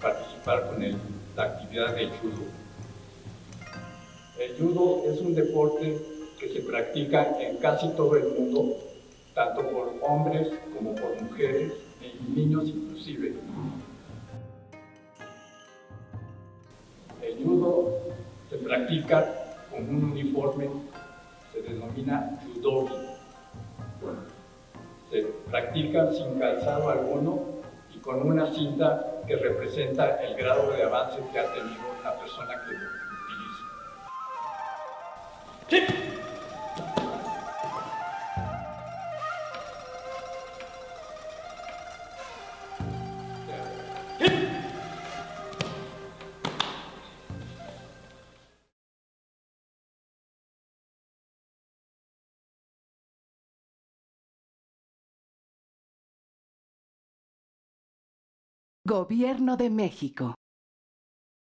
participar con el, la actividad de judo. El judo es un deporte que se practica en casi todo el mundo, tanto por hombres como por mujeres y niños inclusive. El judo se practica con un uniforme, se denomina judogi. Se practica sin calzado alguno con una cinta que representa el grado de avance que ha tenido la persona que Gobierno de México.